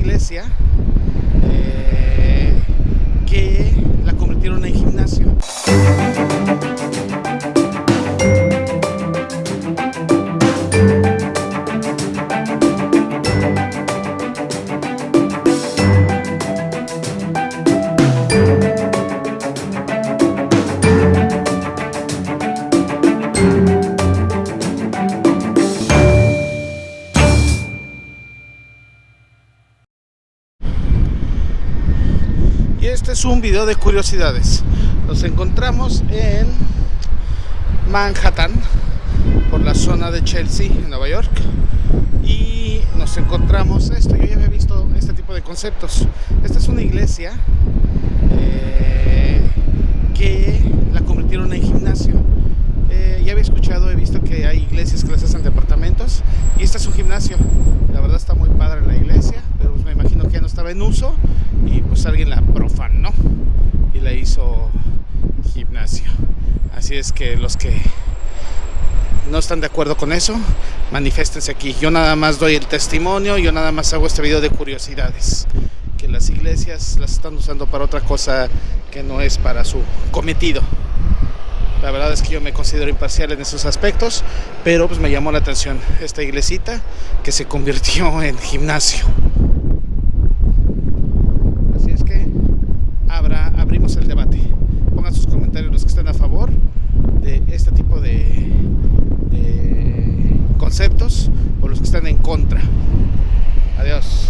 iglesia eh, Y este es un video de curiosidades. Nos encontramos en Manhattan, por la zona de Chelsea, en Nueva York. Y nos encontramos esto. Yo ya había visto este tipo de conceptos. Esta es una iglesia eh, que la convirtieron en gimnasio. Eh, ya había escuchado, he visto que hay iglesias que las hacen departamentos. Y este es un gimnasio. La verdad está muy padre la iglesia, pero me imagino que ya no estaba en uso pues alguien la profanó y la hizo gimnasio. Así es que los que no están de acuerdo con eso, maniféstense aquí. Yo nada más doy el testimonio, yo nada más hago este video de curiosidades. Que las iglesias las están usando para otra cosa que no es para su cometido. La verdad es que yo me considero imparcial en esos aspectos, pero pues me llamó la atención esta iglesita que se convirtió en gimnasio. conceptos o los que están en contra. Adiós.